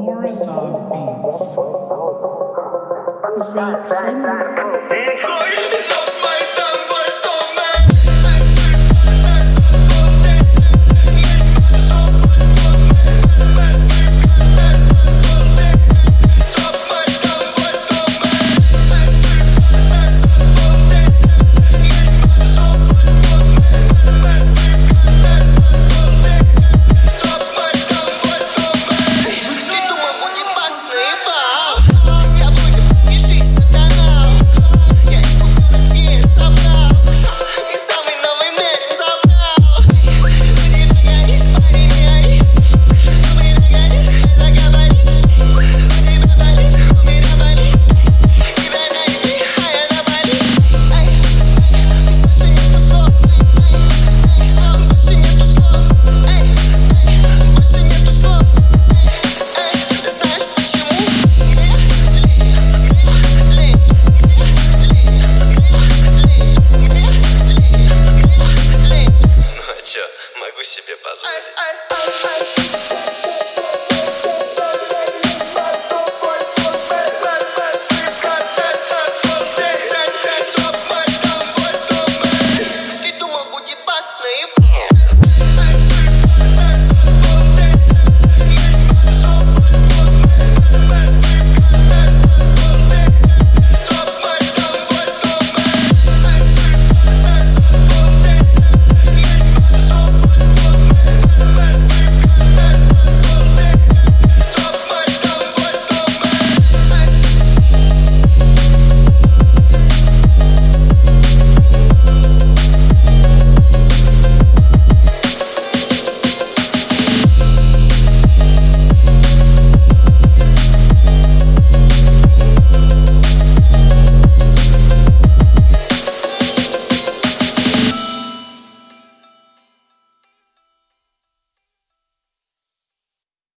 Morozov Beats. Zeke Simon. Могу себе позволить.